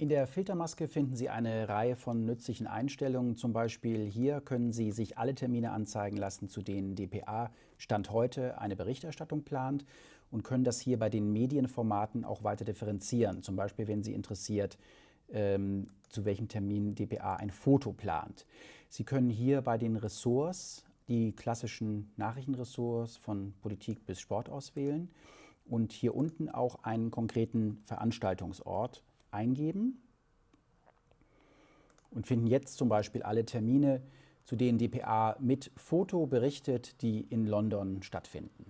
In der Filtermaske finden Sie eine Reihe von nützlichen Einstellungen. Zum Beispiel hier können Sie sich alle Termine anzeigen lassen, zu denen dpa Stand heute eine Berichterstattung plant und können das hier bei den Medienformaten auch weiter differenzieren. Zum Beispiel, wenn Sie interessiert, ähm, zu welchem Termin dpa ein Foto plant. Sie können hier bei den Ressorts die klassischen Nachrichtenressorts von Politik bis Sport auswählen und hier unten auch einen konkreten Veranstaltungsort eingeben und finden jetzt zum Beispiel alle Termine, zu denen dpa mit Foto berichtet, die in London stattfinden.